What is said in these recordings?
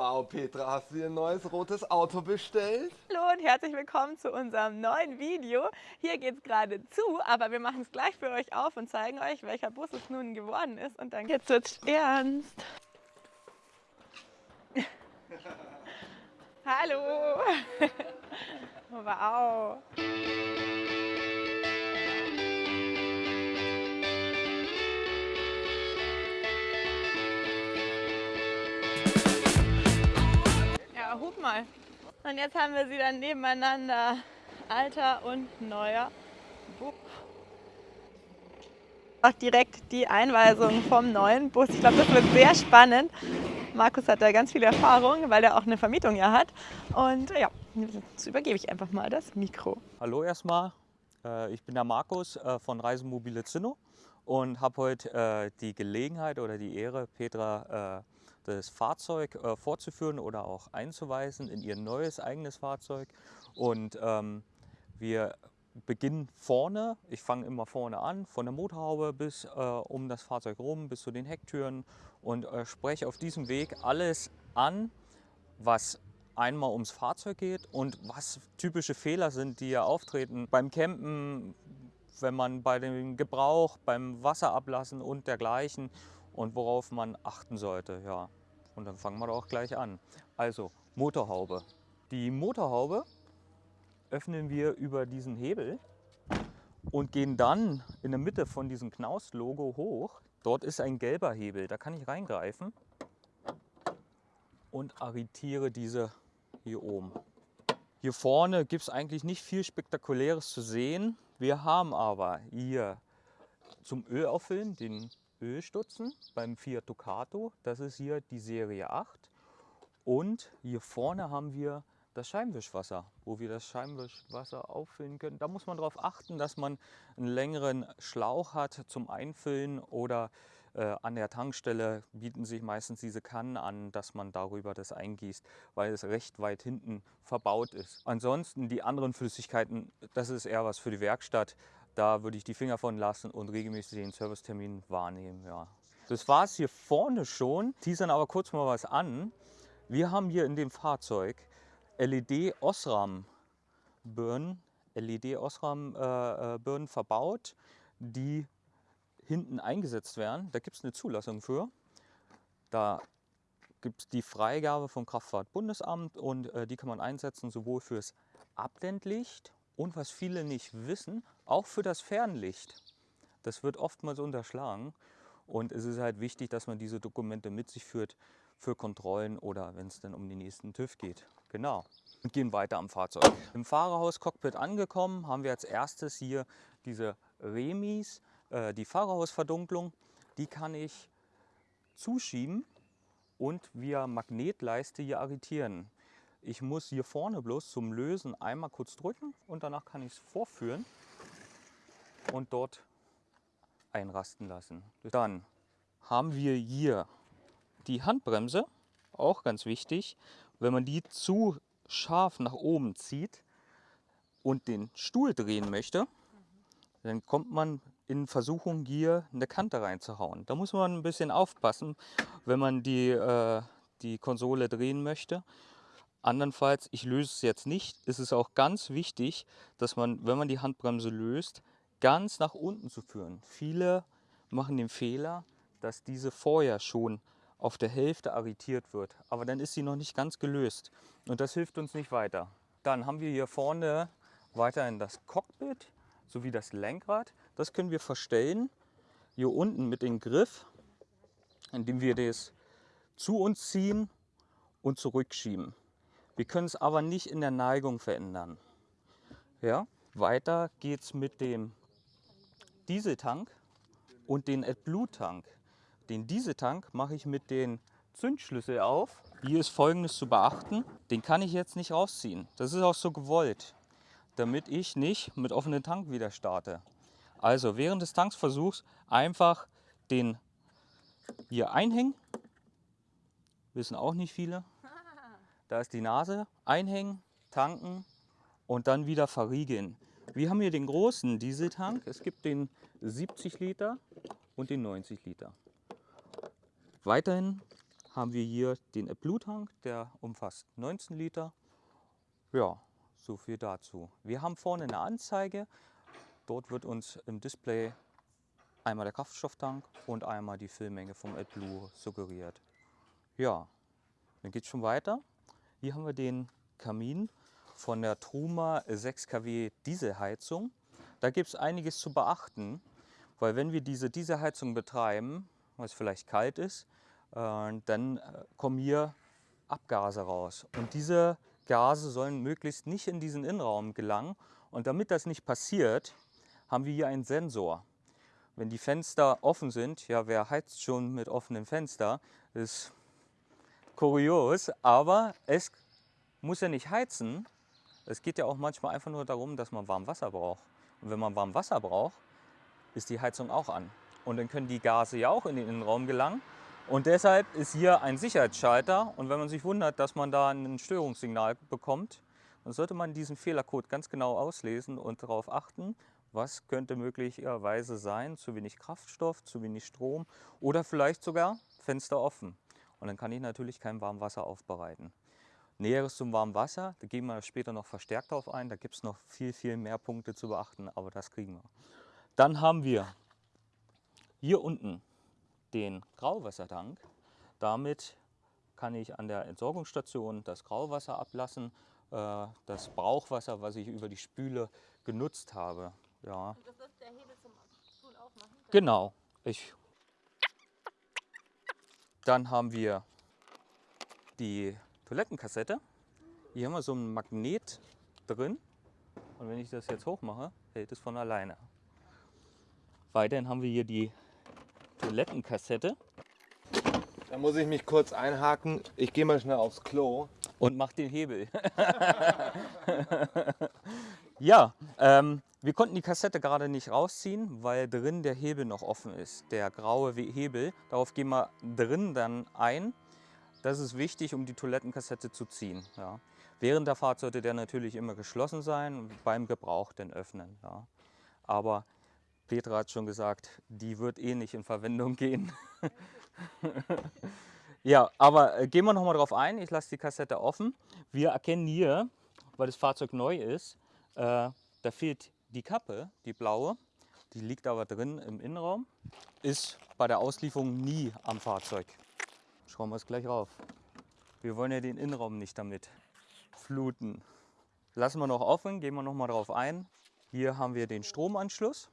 Wow, Petra, hast du dir ein neues rotes Auto bestellt? Hallo und herzlich willkommen zu unserem neuen Video. Hier geht es gerade zu, aber wir machen es gleich für euch auf und zeigen euch, welcher Bus es nun geworden ist. Und dann jetzt wird's ernst. Hallo! wow! Hup mal. Und jetzt haben wir sie dann nebeneinander. Alter und neuer Bus. Auch direkt die Einweisung vom neuen Bus. Ich glaube, das wird sehr spannend. Markus hat da ganz viel Erfahrung, weil er auch eine Vermietung ja hat. Und ja, jetzt übergebe ich einfach mal das Mikro. Hallo erstmal, äh, ich bin der Markus äh, von Reisemobile Zinno und habe heute äh, die Gelegenheit oder die Ehre, Petra das Fahrzeug vorzuführen oder auch einzuweisen in ihr neues eigenes Fahrzeug. Und ähm, wir beginnen vorne, ich fange immer vorne an, von der Motorhaube bis äh, um das Fahrzeug rum, bis zu den Hecktüren und äh, spreche auf diesem Weg alles an, was einmal ums Fahrzeug geht und was typische Fehler sind, die ja auftreten beim Campen, wenn man bei dem Gebrauch, beim Wasserablassen und dergleichen und worauf man achten sollte. Ja. Und dann fangen wir doch gleich an. Also Motorhaube. Die Motorhaube öffnen wir über diesen Hebel und gehen dann in der Mitte von diesem Knaus-Logo hoch. Dort ist ein gelber Hebel, da kann ich reingreifen und arretiere diese hier oben. Hier vorne gibt es eigentlich nicht viel Spektakuläres zu sehen. Wir haben aber hier zum Öl auffüllen den Ölstutzen beim Fiat Ducato. Das ist hier die Serie 8. Und hier vorne haben wir das Scheibenwischwasser, wo wir das Scheibenwischwasser auffüllen können. Da muss man darauf achten, dass man einen längeren Schlauch hat zum Einfüllen oder äh, an der Tankstelle bieten sich meistens diese Kannen an, dass man darüber das eingießt, weil es recht weit hinten verbaut ist. Ansonsten die anderen Flüssigkeiten, das ist eher was für die Werkstatt. Da würde ich die Finger von lassen und regelmäßig den Servicetermin wahrnehmen. Ja. Das war es hier vorne schon. Teasern aber kurz mal was an. Wir haben hier in dem Fahrzeug LED-Osram-Birnen LED Osram, äh, äh verbaut, die hinten eingesetzt werden. Da gibt es eine Zulassung für. Da gibt es die Freigabe vom Kraftfahrtbundesamt und äh, die kann man einsetzen sowohl fürs Abblendlicht und was viele nicht wissen, auch für das Fernlicht. Das wird oftmals unterschlagen und es ist halt wichtig, dass man diese Dokumente mit sich führt für Kontrollen oder wenn es dann um den nächsten TÜV geht. Genau. Und gehen weiter am Fahrzeug. Im Fahrerhaus-Cockpit angekommen haben wir als erstes hier diese Remis, äh, die Fahrerhausverdunklung. Die kann ich zuschieben und via Magnetleiste hier arretieren. Ich muss hier vorne bloß zum Lösen einmal kurz drücken und danach kann ich es vorführen und dort einrasten lassen. Dann haben wir hier die Handbremse, auch ganz wichtig. Wenn man die zu scharf nach oben zieht und den Stuhl drehen möchte, dann kommt man in Versuchung, hier eine Kante reinzuhauen. Da muss man ein bisschen aufpassen, wenn man die, äh, die Konsole drehen möchte. Andernfalls, ich löse es jetzt nicht, ist es auch ganz wichtig, dass man, wenn man die Handbremse löst, ganz nach unten zu führen. Viele machen den Fehler, dass diese vorher schon auf der Hälfte arretiert wird. Aber dann ist sie noch nicht ganz gelöst und das hilft uns nicht weiter. Dann haben wir hier vorne weiterhin das Cockpit sowie das Lenkrad. Das können wir verstellen hier unten mit dem Griff, indem wir das zu uns ziehen und zurückschieben. Wir können es aber nicht in der Neigung verändern. Ja? Weiter geht es mit dem Dieseltank und den AdBlue-Tank. Den Dieseltank mache ich mit den Zündschlüssel auf. Hier ist folgendes zu beachten. Den kann ich jetzt nicht rausziehen. Das ist auch so gewollt, damit ich nicht mit offenem Tank wieder starte. Also während des Tanksversuchs einfach den hier einhängen. Wissen auch nicht viele. Da ist die Nase. Einhängen, tanken und dann wieder verriegeln. Wir haben hier den großen Dieseltank. Es gibt den 70 Liter und den 90 Liter. Weiterhin haben wir hier den AdBlue-Tank, der umfasst 19 Liter. Ja, so viel dazu. Wir haben vorne eine Anzeige. Dort wird uns im Display einmal der Kraftstofftank und einmal die Füllmenge vom AdBlue suggeriert. Ja, dann geht es schon weiter. Hier haben wir den Kamin von der Truma 6 kW Dieselheizung. Da gibt es einiges zu beachten, weil wenn wir diese Dieselheizung betreiben, was vielleicht kalt ist, äh, dann äh, kommen hier Abgase raus. Und diese Gase sollen möglichst nicht in diesen Innenraum gelangen. Und damit das nicht passiert, haben wir hier einen Sensor. Wenn die Fenster offen sind, ja, wer heizt schon mit offenem Fenster, ist kurios, aber es muss ja nicht heizen. Es geht ja auch manchmal einfach nur darum, dass man warm Wasser braucht. Und wenn man warm Wasser braucht, ist die Heizung auch an. Und dann können die Gase ja auch in den Innenraum gelangen. Und deshalb ist hier ein Sicherheitsschalter. Und wenn man sich wundert, dass man da ein Störungssignal bekommt, dann sollte man diesen Fehlercode ganz genau auslesen und darauf achten, was könnte möglicherweise sein. Zu wenig Kraftstoff, zu wenig Strom oder vielleicht sogar Fenster offen. Und dann kann ich natürlich kein Warmwasser aufbereiten. Näheres zum warmen Wasser, da gehen wir später noch verstärkt darauf ein. Da gibt es noch viel, viel mehr Punkte zu beachten, aber das kriegen wir. Dann haben wir hier unten den Grauwassertank. Damit kann ich an der Entsorgungsstation das Grauwasser ablassen, äh, das Brauchwasser, was ich über die Spüle genutzt habe. Ja. Und das ist der Hebel zum aufmachen? Genau. Ich Dann haben wir die Toilettenkassette. Hier haben wir so ein Magnet drin. Und wenn ich das jetzt hochmache, hält es von alleine. Weiterhin haben wir hier die Toilettenkassette. Da muss ich mich kurz einhaken. Ich gehe mal schnell aufs Klo. Und mach den Hebel. ja, ähm, wir konnten die Kassette gerade nicht rausziehen, weil drin der Hebel noch offen ist. Der graue Hebel. Darauf gehen wir drin dann ein. Das ist wichtig, um die Toilettenkassette zu ziehen. Ja. Während der Fahrt sollte der natürlich immer geschlossen sein, beim Gebrauch den öffnen. Ja. Aber Petra hat schon gesagt, die wird eh nicht in Verwendung gehen. ja, aber äh, gehen wir nochmal drauf ein. Ich lasse die Kassette offen. Wir erkennen hier, weil das Fahrzeug neu ist, äh, da fehlt die Kappe, die blaue. Die liegt aber drin im Innenraum. Ist bei der Auslieferung nie am Fahrzeug. Schauen wir es gleich rauf. Wir wollen ja den Innenraum nicht damit fluten. Lassen wir noch offen, gehen wir noch mal drauf ein. Hier haben wir den Stromanschluss.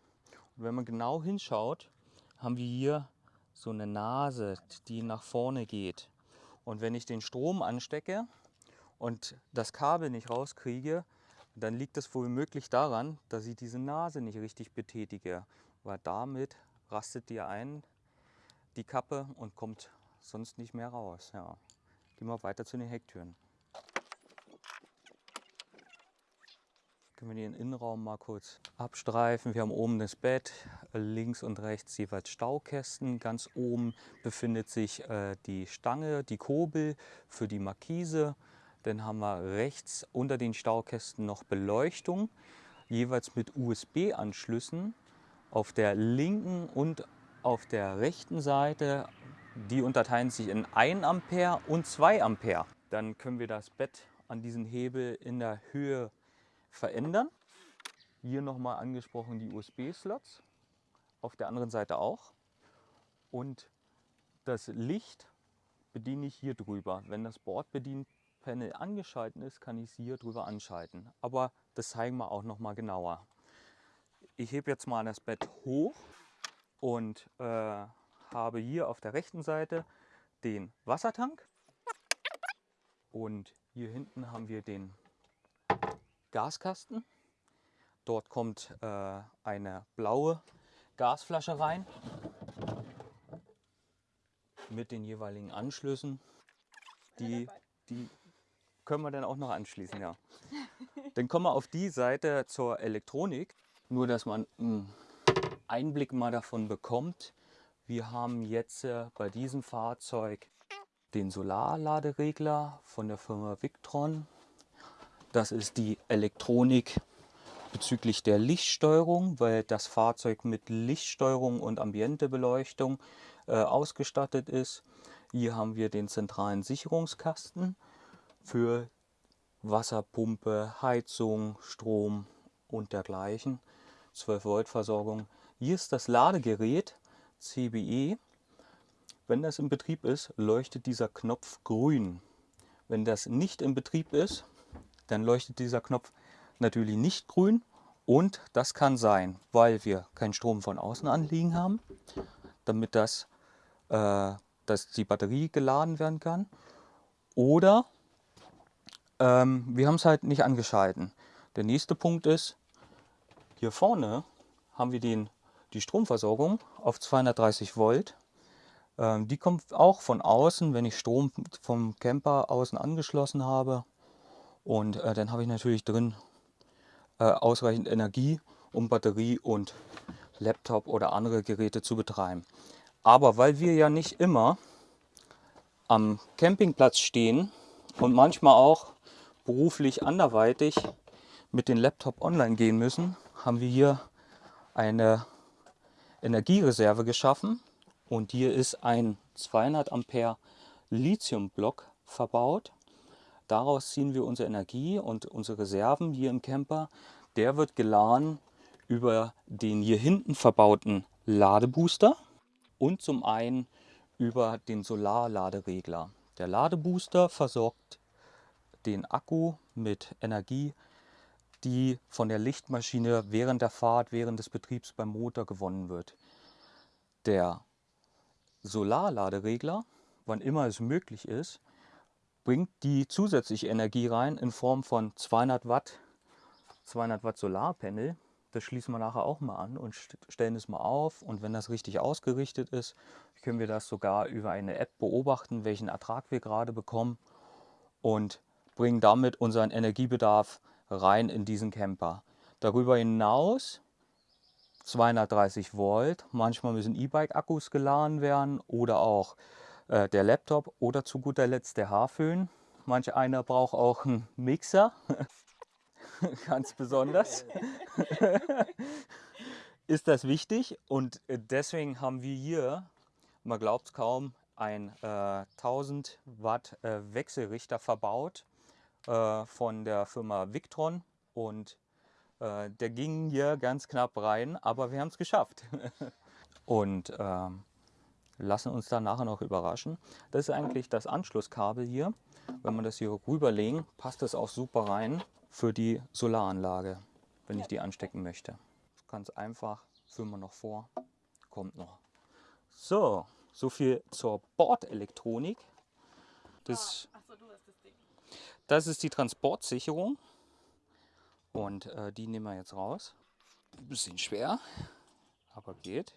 Und wenn man genau hinschaut, haben wir hier so eine Nase, die nach vorne geht. Und wenn ich den Strom anstecke und das Kabel nicht rauskriege, dann liegt das wohl möglich daran, dass ich diese Nase nicht richtig betätige. Weil damit rastet die ein, die Kappe, und kommt sonst nicht mehr raus. Ja. Gehen wir weiter zu den Hecktüren. Können wir den Innenraum mal kurz abstreifen. Wir haben oben das Bett, links und rechts jeweils Staukästen. Ganz oben befindet sich äh, die Stange, die Kurbel für die Markise. Dann haben wir rechts unter den Staukästen noch Beleuchtung, jeweils mit USB-Anschlüssen. Auf der linken und auf der rechten Seite, die unterteilen sich in 1 Ampere und 2 Ampere. Dann können wir das Bett an diesen Hebel in der Höhe verändern. Hier nochmal angesprochen die USB-Slots, auf der anderen Seite auch. Und das Licht bediene ich hier drüber. Wenn das Bordbedienpanel angeschaltet ist, kann ich es hier drüber anschalten. Aber das zeigen wir auch nochmal genauer. Ich hebe jetzt mal das Bett hoch und äh, habe hier auf der rechten Seite den Wassertank und hier hinten haben wir den Gaskasten. Dort kommt äh, eine blaue Gasflasche rein mit den jeweiligen Anschlüssen. Die, die können wir dann auch noch anschließen, ja. Dann kommen wir auf die Seite zur Elektronik. Nur, dass man einen Einblick mal davon bekommt. Wir haben jetzt äh, bei diesem Fahrzeug den Solarladeregler von der Firma Victron. Das ist die Elektronik bezüglich der Lichtsteuerung, weil das Fahrzeug mit Lichtsteuerung und Ambientebeleuchtung äh, ausgestattet ist. Hier haben wir den zentralen Sicherungskasten für Wasserpumpe, Heizung, Strom und dergleichen. 12 Volt Versorgung. Hier ist das Ladegerät CBE. Wenn das in Betrieb ist, leuchtet dieser Knopf grün. Wenn das nicht in Betrieb ist, dann leuchtet dieser Knopf natürlich nicht grün und das kann sein, weil wir keinen Strom von außen anliegen haben, damit das, äh, dass die Batterie geladen werden kann. Oder ähm, wir haben es halt nicht angeschalten. Der nächste Punkt ist, hier vorne haben wir den, die Stromversorgung auf 230 Volt. Ähm, die kommt auch von außen, wenn ich Strom vom Camper außen angeschlossen habe. Und äh, dann habe ich natürlich drin äh, ausreichend Energie, um Batterie und Laptop oder andere Geräte zu betreiben. Aber weil wir ja nicht immer am Campingplatz stehen und manchmal auch beruflich anderweitig mit dem Laptop online gehen müssen, haben wir hier eine Energiereserve geschaffen und hier ist ein 200 Ampere Lithiumblock verbaut. Daraus ziehen wir unsere Energie und unsere Reserven hier im Camper. Der wird geladen über den hier hinten verbauten Ladebooster und zum einen über den Solarladeregler. Der Ladebooster versorgt den Akku mit Energie, die von der Lichtmaschine während der Fahrt, während des Betriebs beim Motor gewonnen wird. Der Solarladeregler, wann immer es möglich ist, bringt die zusätzliche Energie rein in Form von 200 Watt, 200 Watt Solarpanel. Das schließen wir nachher auch mal an und stellen es mal auf. Und wenn das richtig ausgerichtet ist, können wir das sogar über eine App beobachten, welchen Ertrag wir gerade bekommen und bringen damit unseren Energiebedarf rein in diesen Camper. Darüber hinaus 230 Volt, manchmal müssen E-Bike-Akkus geladen werden oder auch äh, der Laptop oder zu guter Letzt der Haarföhn. Manch einer braucht auch einen Mixer, ganz besonders. Ist das wichtig und deswegen haben wir hier, man glaubt es kaum, ein äh, 1000 Watt äh, Wechselrichter verbaut äh, von der Firma Victron und äh, der ging hier ganz knapp rein, aber wir haben es geschafft. und ähm, lassen uns dann nachher noch überraschen. Das ist eigentlich das Anschlusskabel hier. Wenn man das hier rüberlegen, passt das auch super rein für die Solaranlage, wenn ich die anstecken möchte. Ganz einfach, führen wir noch vor, kommt noch. So, so viel zur Bordelektronik. Das, das ist die Transportsicherung und äh, die nehmen wir jetzt raus. Ein bisschen schwer, aber geht.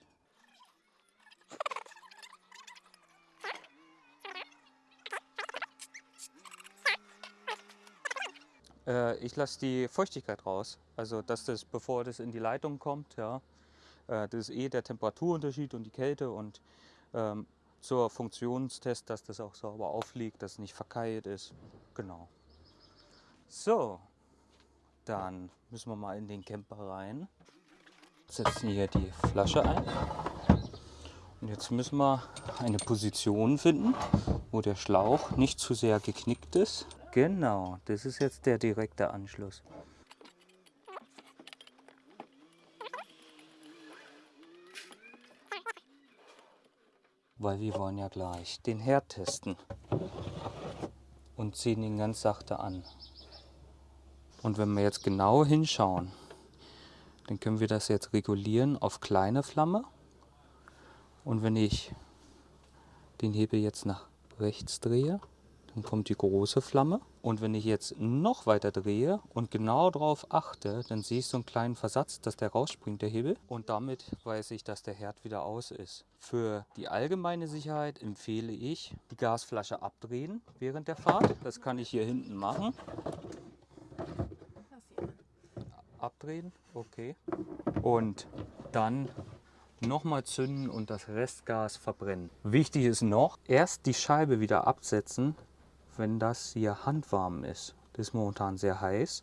Äh, ich lasse die Feuchtigkeit raus. Also dass das, bevor das in die Leitung kommt, ja, äh, das ist eh der Temperaturunterschied und die Kälte und ähm, zur Funktionstest, dass das auch sauber aufliegt, dass es nicht verkeilt ist. Genau. So, dann müssen wir mal in den Camper rein. Setzen hier die Flasche ein. Und jetzt müssen wir eine Position finden, wo der Schlauch nicht zu sehr geknickt ist. Genau, das ist jetzt der direkte Anschluss. Weil wir wollen ja gleich den Herd testen und ziehen ihn ganz sachte an. Und wenn wir jetzt genau hinschauen, dann können wir das jetzt regulieren auf kleine Flamme. Und wenn ich den Hebel jetzt nach rechts drehe, dann kommt die große Flamme. Und wenn ich jetzt noch weiter drehe und genau darauf achte, dann sehe ich so einen kleinen Versatz, dass der rausspringt, der Hebel. Und damit weiß ich, dass der Herd wieder aus ist. Für die allgemeine Sicherheit empfehle ich, die Gasflasche abdrehen während der Fahrt. Das kann ich hier hinten machen. Abdrehen, okay. Und dann nochmal zünden und das Restgas verbrennen. Wichtig ist noch, erst die Scheibe wieder absetzen, wenn das hier handwarm ist. Das ist momentan sehr heiß.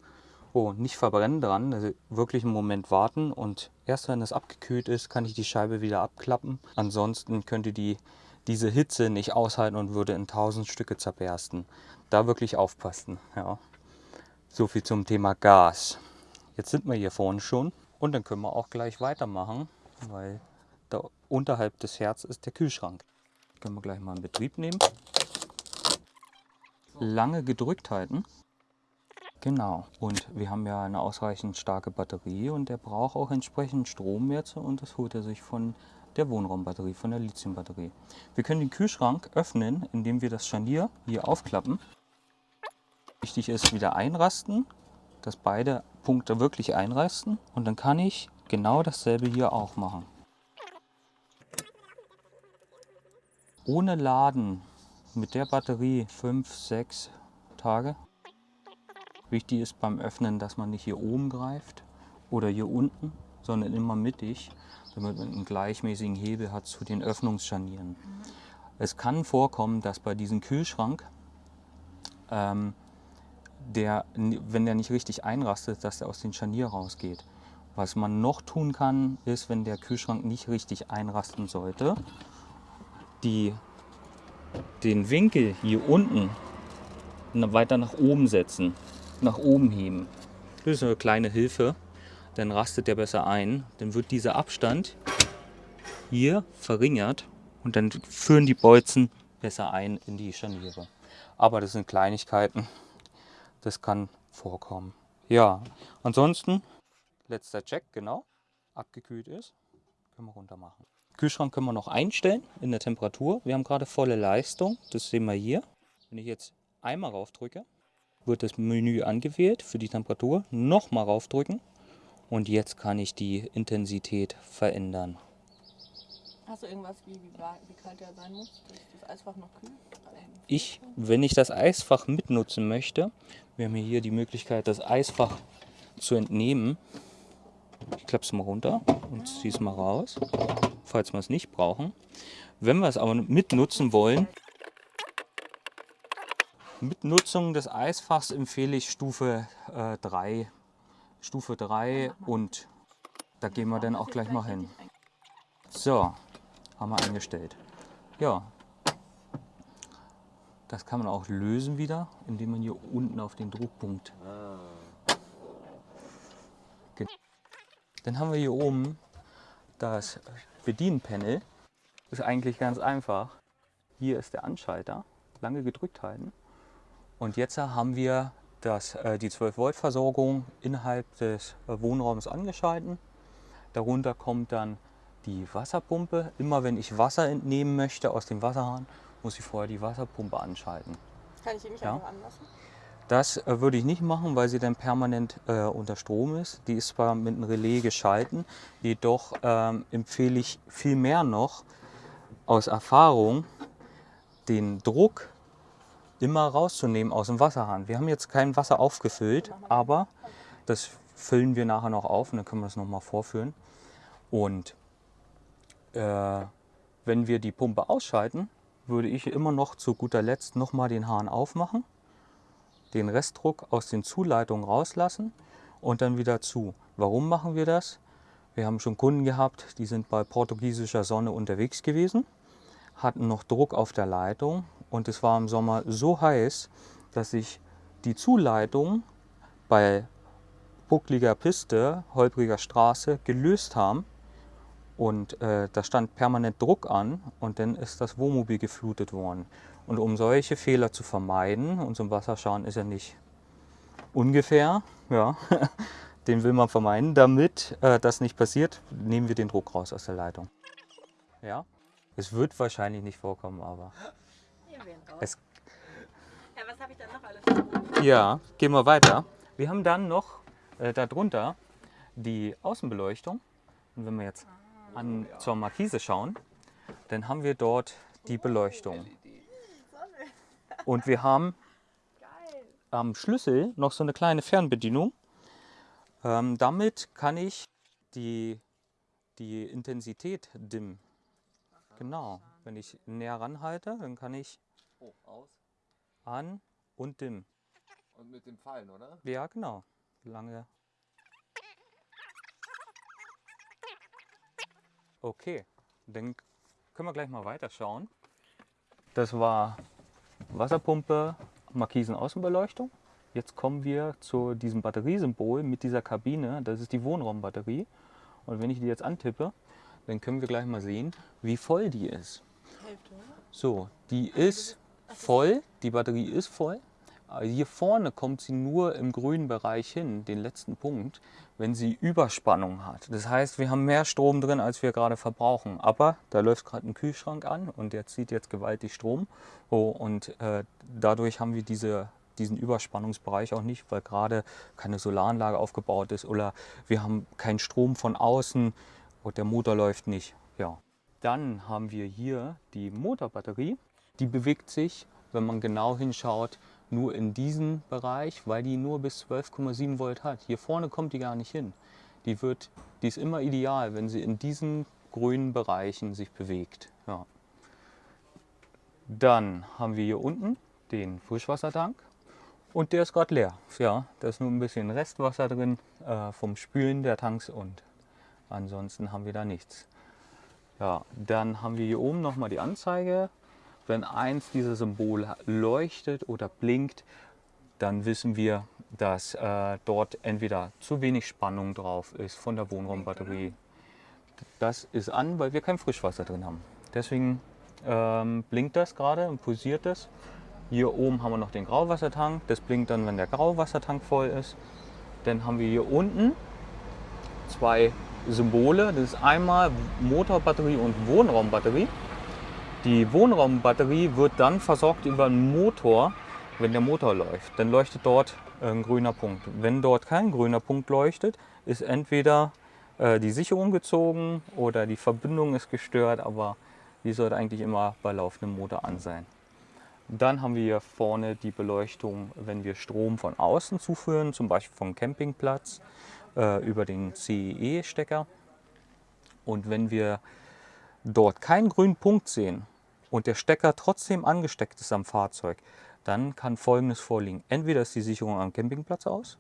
Oh, nicht verbrennen dran, also wirklich einen Moment warten und erst wenn es abgekühlt ist, kann ich die Scheibe wieder abklappen. Ansonsten könnte die diese Hitze nicht aushalten und würde in tausend Stücke zerbersten. Da wirklich aufpassen. Ja. So viel zum Thema Gas. Jetzt sind wir hier vorne schon und dann können wir auch gleich weitermachen, weil da unterhalb des Herzens ist der Kühlschrank. Können wir gleich mal in Betrieb nehmen. Lange gedrückt halten. Genau. Und wir haben ja eine ausreichend starke Batterie und der braucht auch entsprechend Strom jetzt und das holt er sich von der Wohnraumbatterie, von der Lithiumbatterie. Wir können den Kühlschrank öffnen, indem wir das Scharnier hier aufklappen. Wichtig ist wieder einrasten, dass beide Punkte wirklich einrasten und dann kann ich genau dasselbe hier auch machen. Ohne Laden mit der Batterie 5, 6 Tage. Wichtig ist beim Öffnen, dass man nicht hier oben greift oder hier unten, sondern immer mittig, damit man einen gleichmäßigen Hebel hat zu den Öffnungsscharnieren. Es kann vorkommen, dass bei diesem Kühlschrank, ähm, der, wenn der nicht richtig einrastet, dass der aus dem Scharnier rausgeht. Was man noch tun kann, ist, wenn der Kühlschrank nicht richtig einrasten sollte, die, den Winkel hier unten weiter nach oben setzen, nach oben heben. Das ist eine kleine Hilfe, dann rastet der besser ein. Dann wird dieser Abstand hier verringert und dann führen die Bolzen besser ein in die Scharniere. Aber das sind Kleinigkeiten, das kann vorkommen. Ja, ansonsten letzter Check, genau, abgekühlt ist, können wir runter machen. Kühlschrank können wir noch einstellen in der Temperatur. Wir haben gerade volle Leistung, das sehen wir hier. Wenn ich jetzt einmal raufdrücke, wird das Menü angewählt für die Temperatur. Nochmal raufdrücken und jetzt kann ich die Intensität verändern. Hast du irgendwas, wie, wie, wie kalt der sein muss? Ist das Eisfach noch kühl? Ich, wenn ich das Eisfach mitnutzen möchte, wir haben hier die Möglichkeit, das Eisfach zu entnehmen. Ich klappe es mal runter und ziehe es mal raus, falls wir es nicht brauchen. Wenn wir es aber mitnutzen wollen, mit Nutzung des Eisfachs empfehle ich Stufe äh, 3. Stufe 3 und da gehen wir dann auch gleich mal hin. So, haben wir eingestellt. Ja, das kann man auch lösen wieder, indem man hier unten auf den Druckpunkt. Geht. Dann haben wir hier oben das Bedienpanel. Ist eigentlich ganz einfach. Hier ist der Anschalter. Lange gedrückt halten. Und jetzt haben wir das, äh, die 12 Volt Versorgung innerhalb des äh, Wohnraums angeschalten. Darunter kommt dann die Wasserpumpe. Immer wenn ich Wasser entnehmen möchte aus dem Wasserhahn, muss ich vorher die Wasserpumpe anschalten. Kann ich die nicht ja. einfach anlassen? Das äh, würde ich nicht machen, weil sie dann permanent äh, unter Strom ist. Die ist zwar mit einem Relais geschalten, jedoch ähm, empfehle ich viel mehr noch aus Erfahrung den Druck immer rauszunehmen aus dem Wasserhahn. Wir haben jetzt kein Wasser aufgefüllt, aber das füllen wir nachher noch auf und dann können wir das nochmal vorführen. Und äh, wenn wir die Pumpe ausschalten, würde ich immer noch zu guter Letzt nochmal den Hahn aufmachen, den Restdruck aus den Zuleitungen rauslassen und dann wieder zu. Warum machen wir das? Wir haben schon Kunden gehabt, die sind bei portugiesischer Sonne unterwegs gewesen, hatten noch Druck auf der Leitung und es war im Sommer so heiß, dass sich die Zuleitung bei buckliger Piste, holpriger Straße gelöst haben und äh, da stand permanent Druck an und dann ist das Wohnmobil geflutet worden. Und um solche Fehler zu vermeiden, und ein Wasserschaden ist ja nicht ungefähr, ja, den will man vermeiden, damit äh, das nicht passiert, nehmen wir den Druck raus aus der Leitung. Ja, es wird wahrscheinlich nicht vorkommen, aber es ja, was habe ich dann noch alles? Ja, gehen wir weiter. Wir haben dann noch äh, darunter die Außenbeleuchtung. Und wenn wir jetzt an, zur Markise schauen, dann haben wir dort die Beleuchtung. Und wir haben am Schlüssel noch so eine kleine Fernbedienung. Ähm, damit kann ich die, die Intensität dimmen. Genau, wenn ich näher ranhalte, dann kann ich Oh, an und dimm. Und mit dem Fallen, oder? Ja, genau. Lange. Okay, dann können wir gleich mal weiterschauen. Das war Wasserpumpe, Markisen Außenbeleuchtung. Jetzt kommen wir zu diesem Batteriesymbol mit dieser Kabine. Das ist die Wohnraumbatterie. Und wenn ich die jetzt antippe, dann können wir gleich mal sehen, wie voll die ist. So, die ist voll, die Batterie ist voll. Hier vorne kommt sie nur im grünen Bereich hin, den letzten Punkt, wenn sie Überspannung hat. Das heißt, wir haben mehr Strom drin, als wir gerade verbrauchen. Aber da läuft gerade ein Kühlschrank an und der zieht jetzt gewaltig Strom. Oh, und äh, dadurch haben wir diese, diesen Überspannungsbereich auch nicht, weil gerade keine Solaranlage aufgebaut ist oder wir haben keinen Strom von außen und der Motor läuft nicht. Ja. Dann haben wir hier die Motorbatterie. Die bewegt sich, wenn man genau hinschaut, nur in diesem Bereich, weil die nur bis 12,7 Volt hat. Hier vorne kommt die gar nicht hin. Die, wird, die ist immer ideal, wenn sie in diesen grünen Bereichen sich bewegt. Ja. Dann haben wir hier unten den Frischwassertank und der ist gerade leer. Ja, da ist nur ein bisschen Restwasser drin äh, vom Spülen der Tanks und ansonsten haben wir da nichts. Ja, dann haben wir hier oben nochmal die Anzeige. Wenn eins dieser Symbole leuchtet oder blinkt, dann wissen wir, dass äh, dort entweder zu wenig Spannung drauf ist von der Wohnraumbatterie. Das ist an, weil wir kein Frischwasser drin haben. Deswegen ähm, blinkt das gerade und pulsiert es. Hier oben haben wir noch den Grauwassertank. Das blinkt dann, wenn der Grauwassertank voll ist. Dann haben wir hier unten zwei Symbole. Das ist einmal Motorbatterie und Wohnraumbatterie. Die Wohnraumbatterie wird dann versorgt über einen Motor, wenn der Motor läuft. Dann leuchtet dort ein grüner Punkt. Wenn dort kein grüner Punkt leuchtet, ist entweder äh, die Sicherung gezogen oder die Verbindung ist gestört, aber die sollte eigentlich immer bei laufendem Motor an sein. Dann haben wir hier vorne die Beleuchtung, wenn wir Strom von außen zuführen, zum Beispiel vom Campingplatz äh, über den CEE-Stecker. Und wenn wir dort keinen grünen Punkt sehen und der Stecker trotzdem angesteckt ist am Fahrzeug, dann kann Folgendes vorliegen. Entweder ist die Sicherung am Campingplatz aus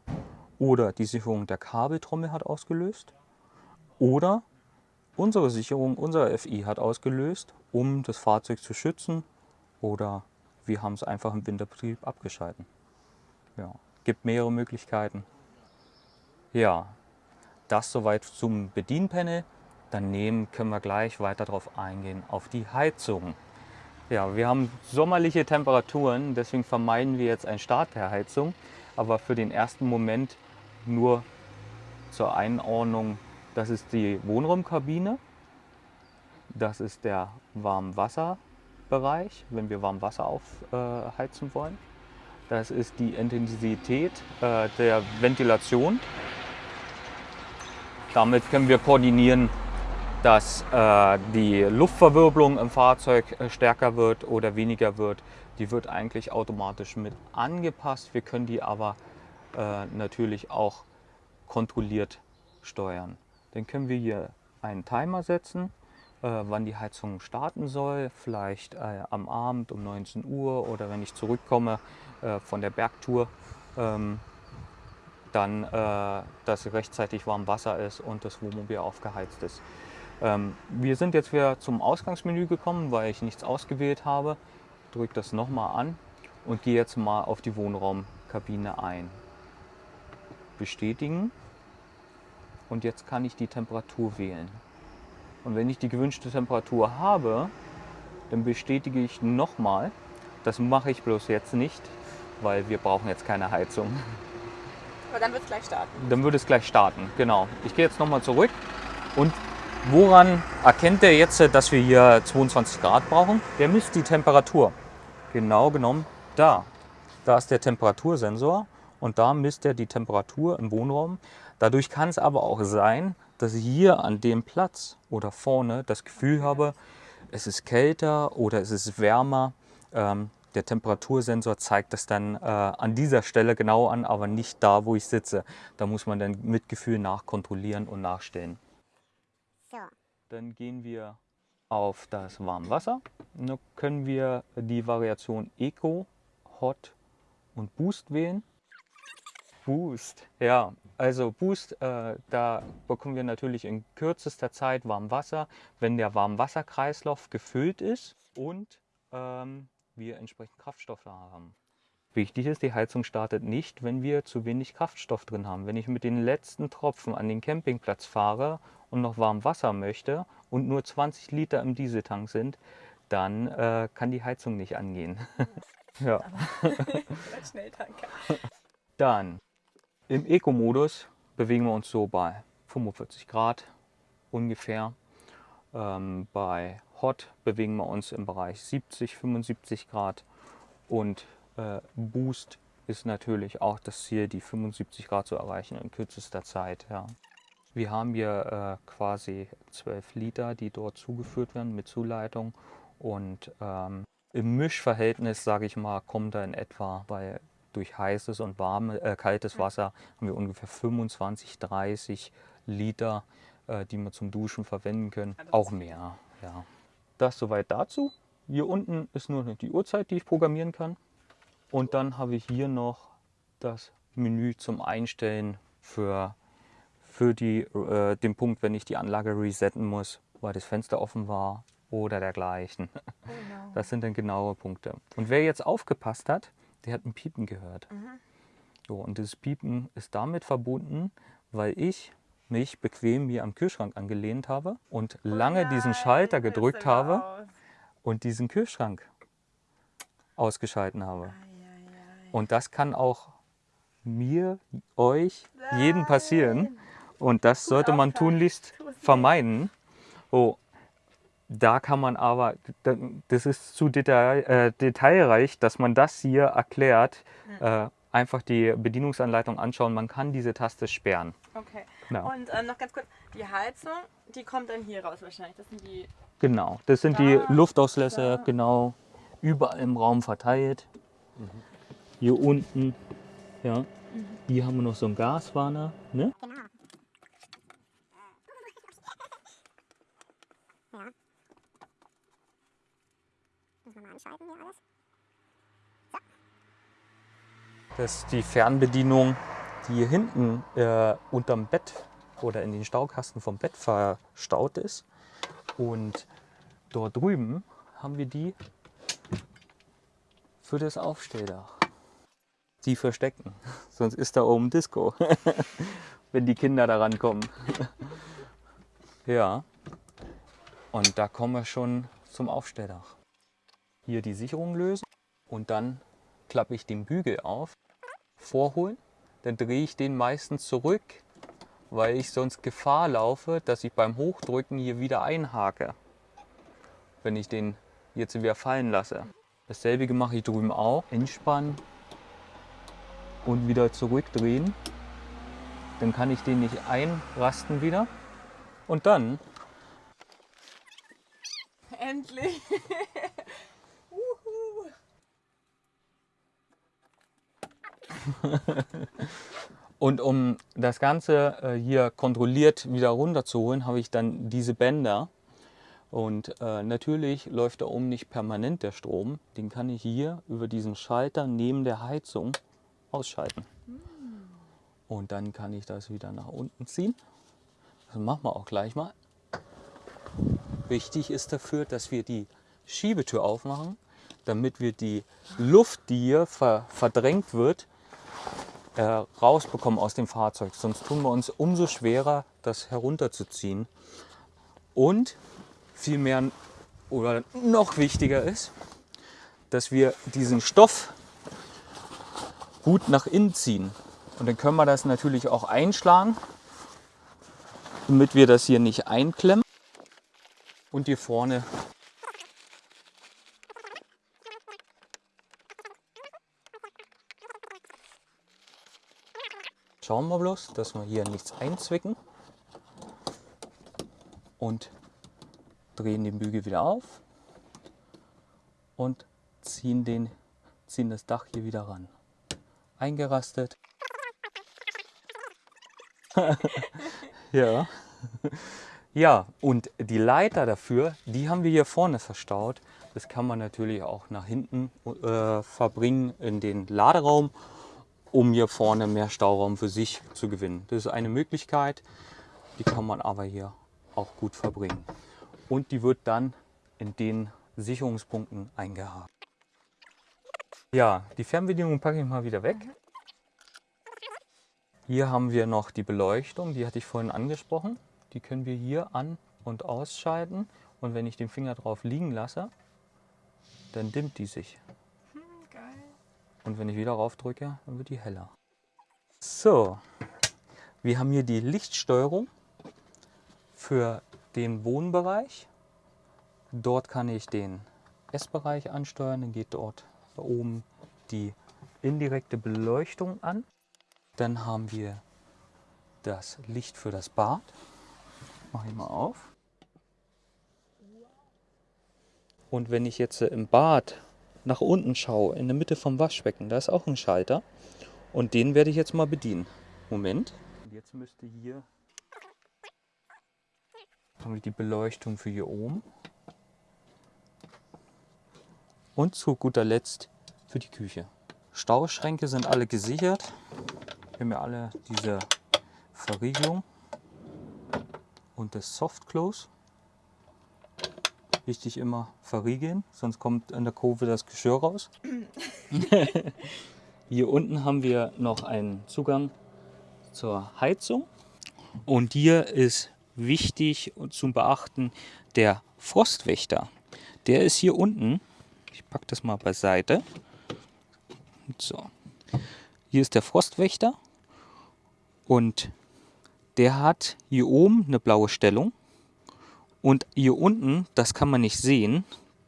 oder die Sicherung der Kabeltrommel hat ausgelöst oder unsere Sicherung, unser FI hat ausgelöst, um das Fahrzeug zu schützen oder wir haben es einfach im Winterbetrieb abgeschalten. Ja, gibt mehrere Möglichkeiten. Ja, das soweit zum Bedienpanel. Daneben können wir gleich weiter darauf eingehen, auf die Heizung. Ja, wir haben sommerliche Temperaturen, deswegen vermeiden wir jetzt einen Start per Heizung. Aber für den ersten Moment nur zur Einordnung, das ist die Wohnraumkabine. Das ist der Warmwasserbereich, wenn wir Warmwasser aufheizen wollen. Das ist die Intensität äh, der Ventilation. Damit können wir koordinieren, dass äh, die Luftverwirbelung im Fahrzeug äh, stärker wird oder weniger wird. Die wird eigentlich automatisch mit angepasst. Wir können die aber äh, natürlich auch kontrolliert steuern. Dann können wir hier einen Timer setzen, äh, wann die Heizung starten soll. Vielleicht äh, am Abend um 19 Uhr oder wenn ich zurückkomme äh, von der Bergtour. Ähm, dann, äh, dass rechtzeitig warm Wasser ist und das Wohnmobil aufgeheizt ist. Ähm, wir sind jetzt wieder zum Ausgangsmenü gekommen, weil ich nichts ausgewählt habe. Drücke das nochmal an und gehe jetzt mal auf die Wohnraumkabine ein. Bestätigen und jetzt kann ich die Temperatur wählen. Und wenn ich die gewünschte Temperatur habe, dann bestätige ich nochmal. Das mache ich bloß jetzt nicht, weil wir brauchen jetzt keine Heizung. Aber dann wird es gleich starten. Dann würde es gleich starten, genau. Ich gehe jetzt nochmal zurück und woran erkennt der jetzt, dass wir hier 22 Grad brauchen? Der misst die Temperatur. Genau genommen da. Da ist der Temperatursensor und da misst er die Temperatur im Wohnraum. Dadurch kann es aber auch sein, dass ich hier an dem Platz oder vorne das Gefühl habe, es ist kälter oder es ist wärmer. Ähm, der Temperatursensor zeigt das dann äh, an dieser Stelle genau an, aber nicht da, wo ich sitze. Da muss man dann mit Gefühl nachkontrollieren und nachstellen. Dann gehen wir auf das Warmwasser. Da können wir die Variation Eco, Hot und Boost wählen. Boost, ja, also Boost, äh, da bekommen wir natürlich in kürzester Zeit Warmwasser, wenn der Warmwasserkreislauf gefüllt ist und ähm, wir entsprechend Kraftstoff da haben. Wichtig ist, die Heizung startet nicht, wenn wir zu wenig Kraftstoff drin haben. Wenn ich mit den letzten Tropfen an den Campingplatz fahre und noch warm Wasser möchte und nur 20 Liter im Dieseltank sind, dann äh, kann die Heizung nicht angehen. ja. Schnelltanker. Dann im Eco-Modus bewegen wir uns so bei 45 Grad ungefähr. Ähm, bei Hot bewegen wir uns im Bereich 70, 75 Grad und äh, Boost ist natürlich auch das Ziel, die 75 Grad zu erreichen in kürzester Zeit. Ja. Wir haben hier äh, quasi 12 Liter, die dort zugeführt werden mit Zuleitung und ähm, im Mischverhältnis, sage ich mal, kommt da in etwa bei durch heißes und warme, äh, kaltes Wasser haben wir ungefähr 25, 30 Liter, äh, die wir zum Duschen verwenden können. Auch mehr, ja. Das soweit dazu. Hier unten ist nur die Uhrzeit, die ich programmieren kann. Und dann habe ich hier noch das Menü zum Einstellen für, für die, äh, den Punkt, wenn ich die Anlage resetten muss, weil das Fenster offen war oder dergleichen. Genau. Das sind dann genaue Punkte. Und wer jetzt aufgepasst hat, der hat ein Piepen gehört. So, und dieses Piepen ist damit verbunden, weil ich mich bequem hier am Kühlschrank angelehnt habe und lange diesen Schalter gedrückt habe und diesen Kühlschrank ausgeschalten habe. Und das kann auch mir, euch, jedem passieren. Und das sollte man tunlichst vermeiden. So, da kann man aber, da- das ist zu detail, äh, detailreich, dass man das hier erklärt. Äh, einfach die Bedienungsanleitung anschauen. Man kann diese Taste sperren. Okay. Ja. Und ähm, noch ganz kurz, die Heizung, die kommt dann hier raus wahrscheinlich. Das sind die. Genau, das sind die Da, Luftauslässe, da. genau, überall im Raum verteilt. Hier unten, ja. Hier haben wir noch so einen Gaswarner, ne? Das ist die Fernbedienung, die hier hinten äh, unterm Bett oder in den Staukasten vom Bett verstaut ist. Und dort drüben haben wir die für das Aufstelldach. Die verstecken, sonst ist da oben Disco, wenn die Kinder da rankommen. ja, und da kommen wir schon zum Aufstelldach. Hier die Sicherung lösen und dann klappe ich den Bügel auf, vorholen, dann drehe ich den meistens zurück, weil ich sonst Gefahr laufe, dass ich beim Hochdrücken hier wieder einhake, wenn ich den jetzt wieder fallen lasse. Dasselbe mache ich drüben auch. Entspannen und wieder zurückdrehen. Dann kann ich den nicht einrasten wieder. Und dann Endlich! Und um das Ganze äh, hier kontrolliert wieder runterzuholen, habe ich dann diese Bänder. Und äh, natürlich läuft da oben nicht permanent der Strom. Den kann ich hier über diesen Schalter neben der Heizung ausschalten. Und dann kann ich das wieder nach unten ziehen. Das machen wir auch gleich mal. Wichtig ist dafür, dass wir die Schiebetür aufmachen, damit wir die Luft, die hier ver verdrängt wird, äh, rausbekommen aus dem Fahrzeug. Sonst tun wir uns umso schwerer, das herunterzuziehen. Und viel mehr oder noch wichtiger ist, dass wir diesen Stoff gut nach innen ziehen. Und dann können wir das natürlich auch einschlagen, damit wir das hier nicht einklemmen. Und hier vorne Schauen wir bloß, dass wir hier nichts einzwicken. Und drehen den Bügel wieder auf und ziehen, den, ziehen das Dach hier wieder ran. Eingerastet. ja. Ja, und die Leiter dafür, die haben wir hier vorne verstaut. Das kann man natürlich auch nach hinten äh, verbringen in den Laderaum, um hier vorne mehr Stauraum für sich zu gewinnen. Das ist eine Möglichkeit, die kann man aber hier auch gut verbringen. Und die wird dann in den Sicherungspunkten eingehakt. Ja, die Fernbedienung packe ich mal wieder weg. Hier haben wir noch die Beleuchtung, die hatte ich vorhin angesprochen. Die können wir hier an- und ausschalten. Und wenn ich den Finger drauf liegen lasse, dann dimmt die sich. Geil. Und wenn ich wieder rauf drücke, dann wird die heller. So, wir haben hier die Lichtsteuerung für den Wohnbereich. Dort kann ich den Essbereich ansteuern, dann geht dort oben die indirekte Beleuchtung an. Dann haben wir das Licht für das Bad. Mache ich mal auf. Und wenn ich jetzt im Bad nach unten schaue, in der Mitte vom Waschbecken, da ist auch ein Schalter. Und den werde ich jetzt mal bedienen. Moment. Und jetzt müsste hier die Beleuchtung für hier oben. Und zu guter Letzt für die Küche. Stauschränke sind alle gesichert. Wir haben ja alle diese Verriegelung und das Soft Close. Wichtig immer verriegeln, sonst kommt an der Kurve das Geschirr raus. Hier unten haben wir noch einen Zugang zur Heizung. Und hier ist wichtig zu beachten der Frostwächter. Der ist hier unten. Ich packe das mal beiseite. So. Hier ist der Frostwächter. Und der hat hier oben eine blaue Stellung. Und hier unten, das kann man nicht sehen,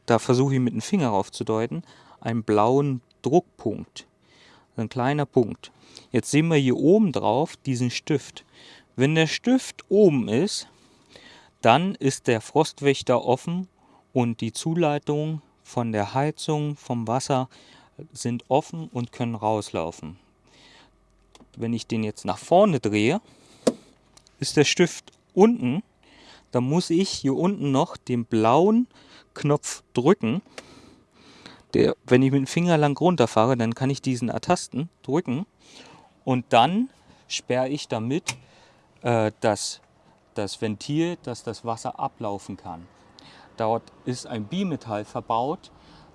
da versuche ich mit dem Finger raufzudeuten, einen blauen Druckpunkt. Ein kleiner Punkt. Jetzt sehen wir hier oben drauf diesen Stift. Wenn der Stift oben ist, dann ist der Frostwächter offen und die Zuleitungen von der Heizung, vom Wasser sind offen und können rauslaufen. Wenn ich den jetzt nach vorne drehe, ist der Stift unten. Da muss ich hier unten noch den blauen Knopf drücken. Der, wenn ich mit dem Finger lang runterfahre, dann kann ich diesen ertasten, drücken und dann sperre ich damit äh, das, das Ventil, dass das Wasser ablaufen kann. Dort ist ein Bimetall verbaut,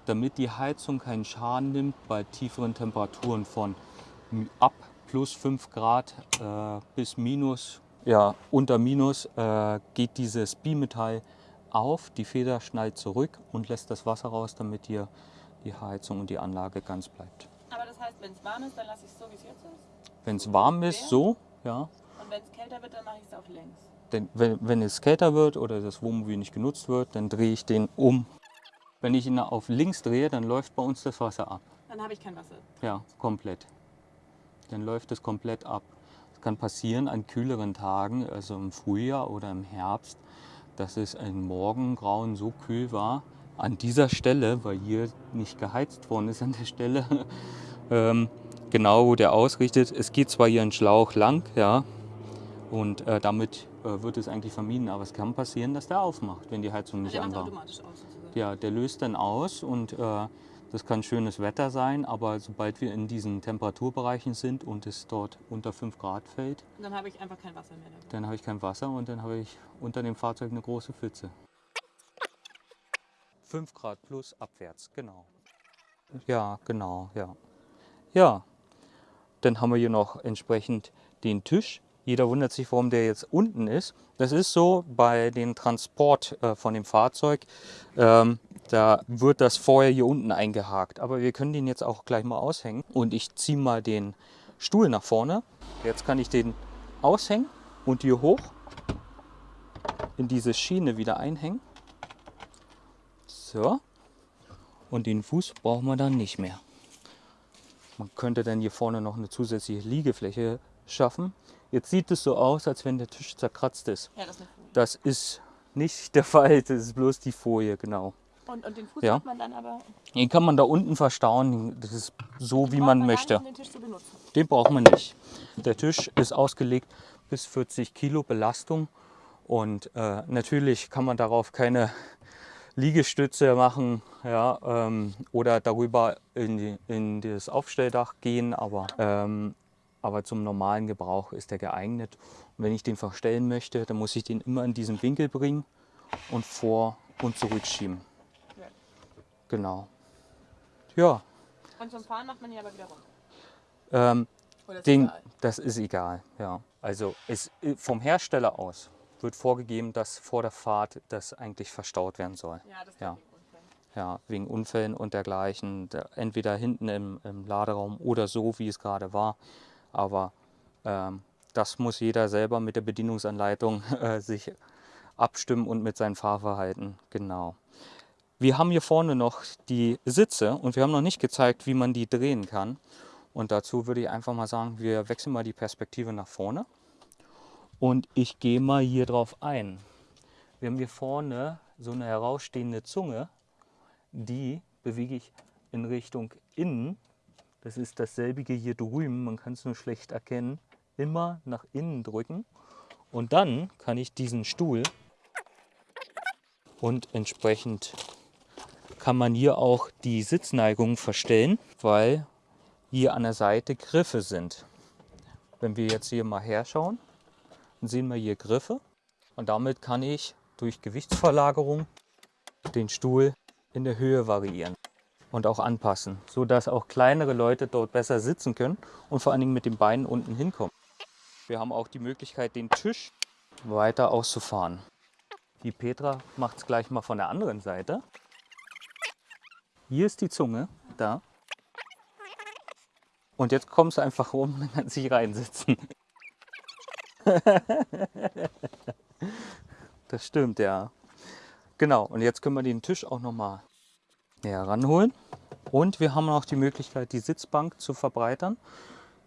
damit die Heizung keinen Schaden nimmt bei tieferen Temperaturen von ab plus 5 Grad äh, bis minus, ja, unter minus äh, geht dieses Bimetall auf, die Feder schnallt zurück und lässt das Wasser raus, damit hier die Heizung und die Anlage ganz bleibt. Aber das heißt, wenn es warm ist, dann lasse ich es so, wie es jetzt ist? Wenn es warm ist, so, ja. Und wenn es kälter wird, dann mache ich es auf längs? Denn wenn, wenn es kälter wird oder das Wohnmobil nicht genutzt wird, dann drehe ich den um. Wenn ich ihn auf links drehe, dann läuft bei uns das Wasser ab. Dann habe ich kein Wasser. Ja, komplett. Dann läuft es komplett ab. Es kann passieren an kühleren Tagen, also im Frühjahr oder im Herbst, dass es ein Morgengrauen so kühl war, an dieser Stelle, weil hier nicht geheizt worden ist an der Stelle, ähm, genau wo der ausrichtet. Es geht zwar hier ein Schlauch lang, ja, und äh, damit äh, wird es eigentlich vermieden, aber es kann passieren, dass der aufmacht, wenn die Heizung nicht Der an war. automatisch aus. Ja, der löst dann aus und äh, das kann schönes Wetter sein, aber sobald wir in diesen Temperaturbereichen sind und es dort unter 5 Grad fällt, Und dann habe ich einfach kein Wasser mehr. Dabei. dann habe ich kein Wasser und dann habe ich unter dem Fahrzeug eine große Pfütze. 5 Grad plus abwärts, genau. Ja, genau, ja. Ja, dann haben wir hier noch entsprechend den Tisch. Jeder wundert sich, warum der jetzt unten ist. Das ist so bei dem Transport äh, von dem Fahrzeug. Ähm, da wird das vorher hier unten eingehakt. Aber wir können den jetzt auch gleich mal aushängen. Und ich ziehe mal den Stuhl nach vorne. Jetzt kann ich den aushängen und hier hoch in diese Schiene wieder einhängen. So. Und den Fuß brauchen wir dann nicht mehr. Man könnte dann hier vorne noch eine zusätzliche Liegefläche schaffen. Jetzt sieht es so aus, als wenn der Tisch zerkratzt ist. Ja, das ist. Das ist nicht der Fall, das ist bloß die Folie, genau. Und, und den Fuß Ja. hat man dann aber. Den kann man da unten verstauen, das ist so, wie braucht man gar möchte. nicht, um den Tisch zu benutzen. Den braucht man nicht. Der Tisch ist ausgelegt bis 40 Kilo Belastung und äh, natürlich kann man darauf keine Liegestütze machen ja, ähm, oder darüber in, die, in das Aufstelldach gehen, aber, ähm, aber zum normalen Gebrauch ist der geeignet. Und wenn ich den verstellen möchte, dann muss ich den immer in diesen Winkel bringen und vor und zurückschieben. genau. Ja, Und zum Fahren macht man hier aber wieder rum. ähm, Oder ist den, das ist egal. Ja. Also es, vom Hersteller aus wird vorgegeben, dass vor der Fahrt das eigentlich verstaut werden soll. Ja, das Ja. geht wegen Unfällen. Ja, wegen Unfällen und dergleichen. Entweder hinten im, im Laderaum oder so, wie es gerade war. Aber ähm, das muss jeder selber mit der Bedienungsanleitung äh, sich abstimmen und mit seinem Fahrverhalten. Genau. Wir haben hier vorne noch die Sitze und wir haben noch nicht gezeigt, wie man die drehen kann. Und dazu würde ich einfach mal sagen, wir wechseln mal die Perspektive nach vorne. Und ich gehe mal hier drauf ein. Wir haben hier vorne so eine herausstehende Zunge die bewege ich in Richtung innen. Das ist dasselbige hier drüben, man kann es nur schlecht erkennen. Immer nach innen drücken und dann kann ich diesen Stuhl und entsprechend kann man hier auch die Sitzneigung verstellen, weil hier an der Seite Griffe sind. Wenn wir jetzt hier mal herschauen, dann sehen wir hier Griffe und damit kann ich durch Gewichtsverlagerung den Stuhl in der Höhe variieren und auch anpassen, sodass auch kleinere Leute dort besser sitzen können und vor allen Dingen mit den Beinen unten hinkommen. Wir haben auch die Möglichkeit, den Tisch weiter auszufahren. Die Petra macht es gleich mal von der anderen Seite. Hier ist die Zunge, da. Und jetzt kommst du einfach rum und kannst dich reinsitzen. das stimmt, ja. Genau, und jetzt können wir den Tisch auch noch mal näher ranholen. Und wir haben auch die Möglichkeit, die Sitzbank zu verbreitern.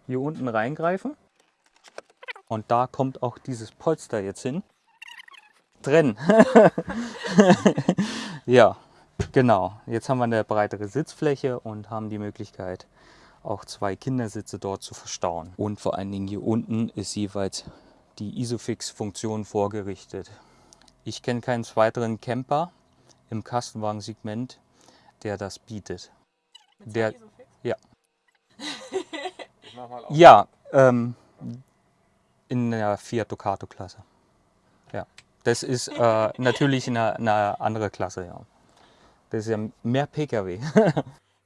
Hier unten reingreifen. Und da kommt auch dieses Polster jetzt hin. Drin. ja, genau. Jetzt haben wir eine breitere Sitzfläche und haben die Möglichkeit, auch zwei Kindersitze dort zu verstauen. Und vor allen Dingen hier unten ist jeweils die Isofix-Funktion vorgerichtet. Ich kenne keinen weiteren Camper im Kastenwagensegment, der das bietet. Der, ja, Ich mach mal auf. ja ähm, in der Fiat Ducato Klasse. Ja, das ist äh, natürlich eine, eine andere Klasse, ja. Das ist ja mehr PKW.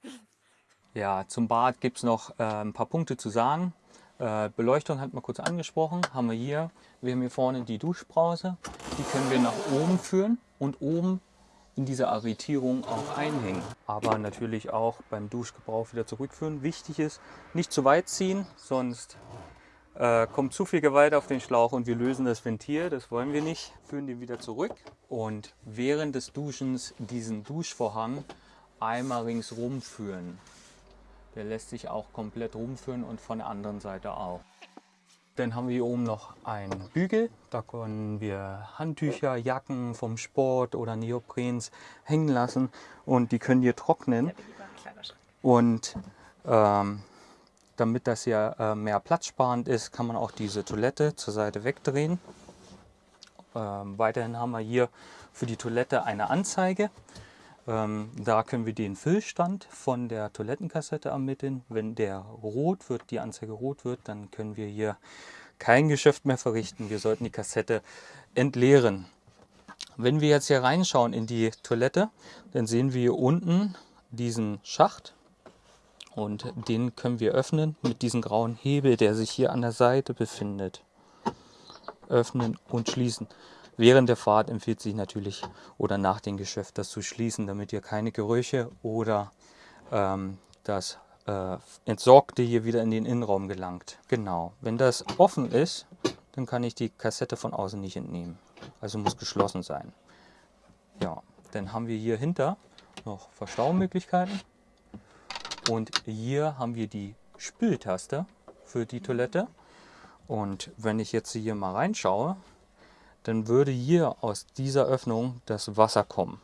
ja, zum Bad gibt es noch äh, ein paar Punkte zu sagen. Äh, Beleuchtung hat man kurz angesprochen, haben wir hier. Wir haben hier vorne die Duschbrause, die können wir nach oben führen und oben in diese Arretierung auch einhängen. Aber natürlich auch beim Duschgebrauch wieder zurückführen. Wichtig ist, nicht zu weit ziehen, sonst äh, kommt zu viel Gewalt auf den Schlauch und wir lösen das Ventil. Das wollen wir nicht. Führen den wieder zurück und während des Duschens diesen Duschvorhang einmal ringsrum führen. Der lässt sich auch komplett rumführen und von der anderen Seite auch. Dann haben wir hier oben noch einen Bügel. Da können wir Handtücher, Jacken vom Sport oder Neoprens hängen lassen und die können hier trocknen. Und ähm, damit das hier äh, mehr platzsparend ist, kann man auch diese Toilette zur Seite wegdrehen. Ähm, weiterhin haben wir hier für die Toilette eine Anzeige. Ähm, da können wir den Füllstand von der Toilettenkassette ermitteln. Wenn der rot wird, die Anzeige rot wird, dann können wir hier kein Geschäft mehr verrichten. Wir sollten die Kassette entleeren. Wenn wir jetzt hier reinschauen in die Toilette, dann sehen wir hier unten diesen Schacht und den können wir öffnen mit diesem grauen Hebel, der sich hier an der Seite befindet. Öffnen und schließen. Während der Fahrt empfiehlt sich natürlich oder nach dem Geschäft das zu schließen, damit ihr keine Gerüche oder ähm, das äh, Entsorgte hier wieder in den Innenraum gelangt. Genau. Wenn das offen ist, dann kann ich die Kassette von außen nicht entnehmen. Also muss geschlossen sein. Ja, dann haben wir hier hinter noch Verstaumöglichkeiten. Und hier haben wir die Spültaste für die Toilette. Und wenn ich jetzt hier mal reinschaue, dann würde hier aus dieser Öffnung das Wasser kommen.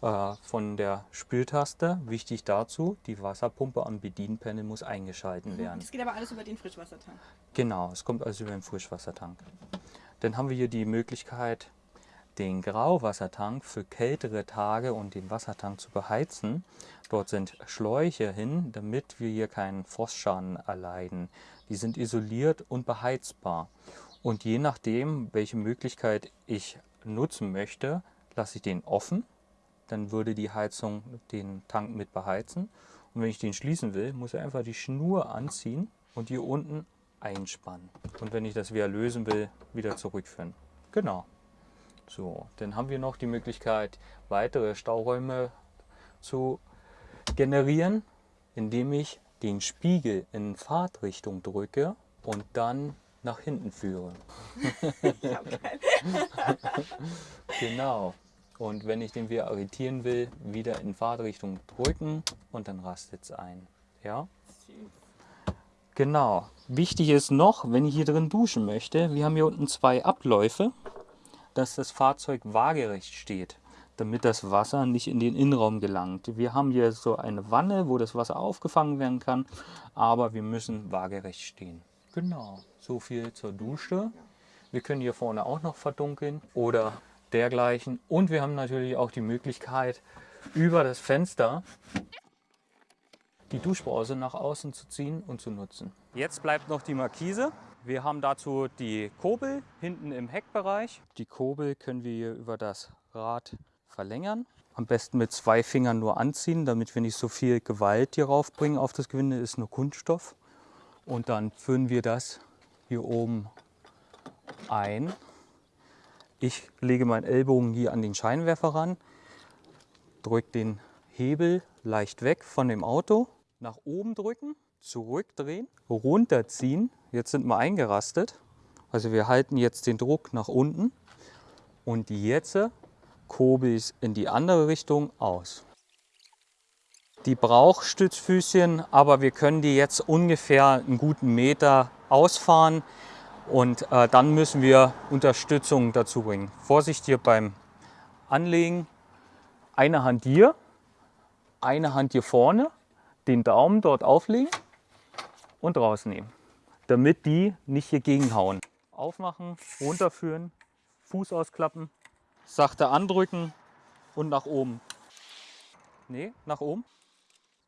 Äh, von der Spültaste, wichtig dazu, die Wasserpumpe am Bedienpanel muss eingeschalten werden. Das geht aber alles über den Frischwassertank. Genau, es kommt also über den Frischwassertank. Dann haben wir hier die Möglichkeit, den Grauwassertank für kältere Tage und den Wassertank zu beheizen. Dort sind Schläuche hin, damit wir hier keinen Frostschaden erleiden. Die sind isoliert und beheizbar. Und je nachdem, welche Möglichkeit ich nutzen möchte, lasse ich den offen. dann würde die Heizung den Tank mit beheizen. Und wenn ich den schließen will, muss ich einfach die Schnur anziehen und hier unten einspannen. Und wenn ich das wieder lösen will, wieder zurückführen. Genau. So, dann haben wir noch die Möglichkeit, weitere Stauräume zu generieren, indem ich den Spiegel in Fahrtrichtung drücke und dann nach hinten führe. genau. Und wenn ich den wieder arretieren will, wieder in Fahrtrichtung drücken und dann rastet es ein. Ja? Genau. Wichtig ist noch, wenn ich hier drin duschen möchte, wir haben hier unten zwei Abläufe, dass das Fahrzeug waagerecht steht, damit das Wasser nicht in den Innenraum gelangt. Wir haben hier so eine Wanne, wo das Wasser aufgefangen werden kann, aber wir müssen waagerecht stehen. Genau, so viel zur Dusche. Wir können hier vorne auch noch verdunkeln oder dergleichen. Und wir haben natürlich auch die Möglichkeit, über das Fenster die Duschbrause nach außen zu ziehen und zu nutzen. Jetzt bleibt noch die Markise. Wir haben dazu die Kurbel hinten im Heckbereich. Die Kurbel können wir hier über das Rad verlängern. Am besten mit zwei Fingern nur anziehen, damit wir nicht so viel Gewalt hier raufbringen auf das Gewinde, ist nur Kunststoff. Und dann führen wir das hier oben ein. Ich lege meinen Ellbogen hier an den Scheinwerfer ran, drücke den Hebel leicht weg von dem Auto nach oben drücken, zurückdrehen, runterziehen. Jetzt sind wir eingerastet. Also wir halten jetzt den Druck nach unten und jetzt kurbel ich in die andere Richtung aus. Die braucht Stützfüßchen, aber wir können die jetzt ungefähr einen guten Meter ausfahren und äh, dann müssen wir Unterstützung dazu bringen. Vorsicht hier beim Anlegen. Eine Hand hier, eine Hand hier vorne den Daumen dort auflegen und rausnehmen, damit die nicht hier gegenhauen. Aufmachen, runterführen, Fuß ausklappen, sachte andrücken und nach oben. Nee, nach oben.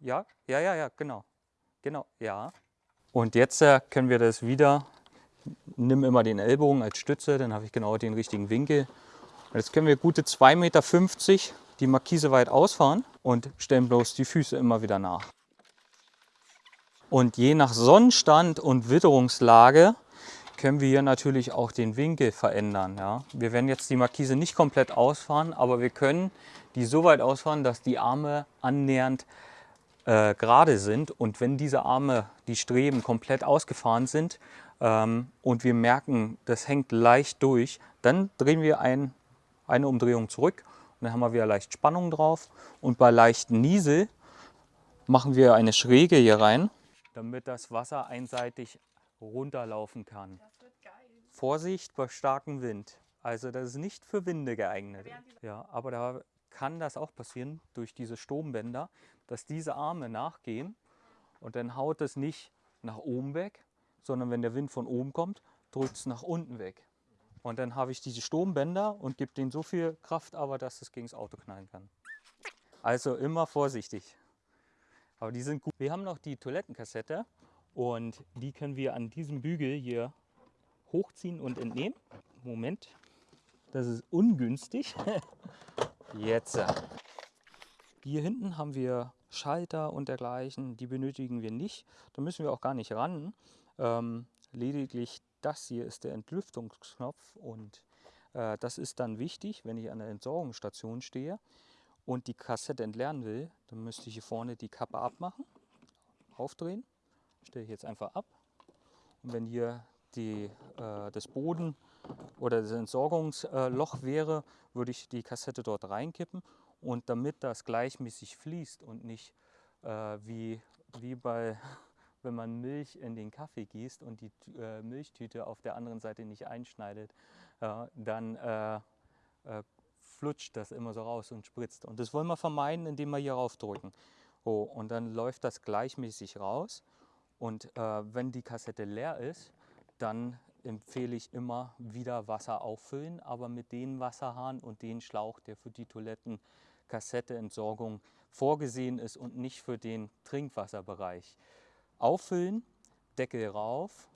Ja, ja, ja, ja, genau. Genau, ja. Und jetzt äh, können wir das wieder, nimm immer den Ellbogen als Stütze, dann habe ich genau den richtigen Winkel. Und jetzt können wir gute 2,50 Meter die Markise weit ausfahren und stellen bloß die Füße immer wieder nach. Und je nach Sonnenstand und Witterungslage können wir hier natürlich auch den Winkel verändern. Ja. Wir werden jetzt die Markise nicht komplett ausfahren, aber wir können die so weit ausfahren, dass die Arme annähernd äh, gerade sind. Und wenn diese Arme, die Streben komplett ausgefahren sind ähm, und wir merken, das hängt leicht durch, dann drehen wir ein, eine Umdrehung zurück und dann haben wir wieder leicht Spannung drauf. Und bei leichten Niesel machen wir eine Schräge hier rein damit das Wasser einseitig runterlaufen kann. Vorsicht bei starkem Wind. Also das ist nicht für Winde geeignet. Ja, aber da kann das auch passieren durch diese Sturmbänder, dass diese Arme nachgehen und dann haut es nicht nach oben weg, sondern wenn der Wind von oben kommt, drückt es nach unten weg. Und dann habe ich diese Sturmbänder und gebe denen so viel Kraft, aber dass es gegen das Auto knallen kann. Also immer vorsichtig. Aber die sind gut. Wir haben noch die Toilettenkassette und die können wir an diesem Bügel hier hochziehen und entnehmen. Moment, das ist ungünstig. Jetzt. Hier hinten haben wir Schalter und dergleichen, die benötigen wir nicht. Da müssen wir auch gar nicht ran. Ähm, lediglich das hier ist der Entlüftungsknopf und äh, das ist dann wichtig, wenn ich an der Entsorgungsstation stehe und die Kassette entleeren will, dann müsste ich hier vorne die Kappe abmachen, aufdrehen, stelle ich jetzt einfach ab. Und wenn hier die, äh, das Boden oder das Entsorgungsloch wäre, würde ich die Kassette dort reinkippen. Und damit das gleichmäßig fließt und nicht äh, wie, wie bei, wenn man Milch in den Kaffee gießt und die äh, Milchtüte auf der anderen Seite nicht einschneidet, dann äh, äh, flutscht das immer so raus und spritzt. Und das wollen wir vermeiden, indem wir hier raufdrücken. Oh, und dann läuft das gleichmäßig raus. Und äh, wenn die Kassette leer ist, dann empfehle ich immer wieder Wasser auffüllen, aber mit dem Wasserhahn und dem Schlauch, der für die Toilettenkassetteentsorgung vorgesehen ist und nicht für den Trinkwasserbereich. Auffüllen, Deckel rauf,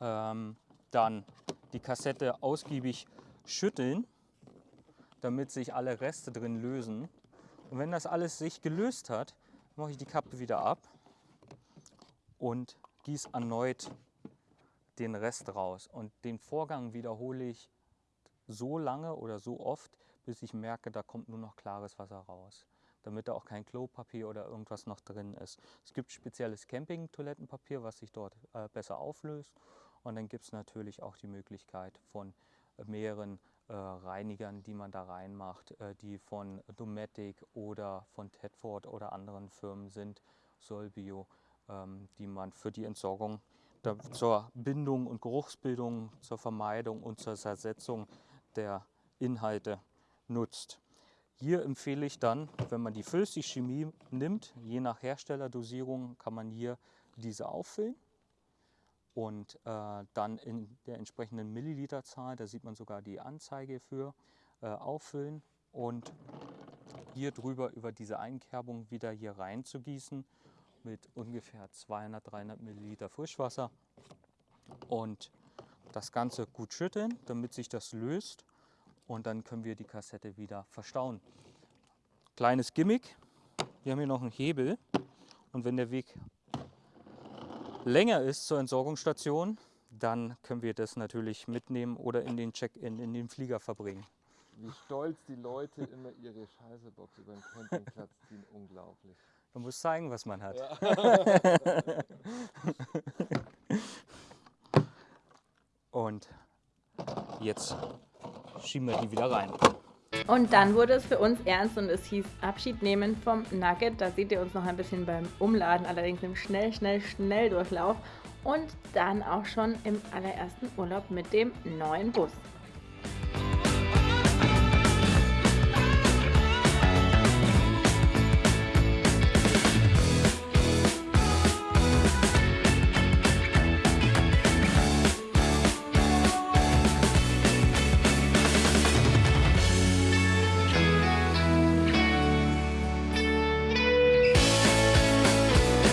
ähm, dann die Kassette ausgiebig schütteln damit sich alle Reste drin lösen. Und wenn das alles sich gelöst hat, mache ich die Kappe wieder ab und gieße erneut den Rest raus. Und den Vorgang wiederhole ich so lange oder so oft, bis ich merke, da kommt nur noch klares Wasser raus damit da auch kein Klopapier oder irgendwas noch drin ist. Es gibt spezielles Camping-Toilettenpapier, was sich dort äh, besser auflöst. Und dann gibt es natürlich auch die Möglichkeit von äh, mehreren äh, Reinigern, die man da reinmacht, äh, die von Dometic oder von Tedford oder anderen Firmen sind, Solbio, ähm, die man für die Entsorgung da, zur Bindung und Geruchsbildung, zur Vermeidung und zur Zersetzung der Inhalte nutzt. Hier empfehle ich dann, wenn man die Flüssigchemie nimmt, je nach Herstellerdosierung kann man hier diese auffüllen und äh, dann in der entsprechenden Milliliterzahl, da sieht man sogar die Anzeige für, äh, auffüllen und hier drüber über diese Einkerbung wieder hier rein zu gießen mit ungefähr 200, 300 Milliliter Frischwasser und das Ganze gut schütteln, damit sich das löst und dann können wir die Kassette wieder verstauen. Kleines Gimmick, wir haben hier noch einen Hebel und wenn der Weg länger ist zur Entsorgungsstation, dann können wir das natürlich mitnehmen oder in den Check-in, in den Flieger verbringen. Wie stolz die Leute immer ihre Scheißebox über den Campingplatz ziehen, unglaublich. Man muss zeigen, was man hat. Ja. Und jetzt schieben wir die wieder rein. Und dann wurde es für uns ernst und es hieß Abschied nehmen vom Nugget. Da seht ihr uns noch ein bisschen beim Umladen, allerdings im schnell, schnell, schnell Durchlauf. Und dann auch schon im allerersten Urlaub mit dem neuen Bus.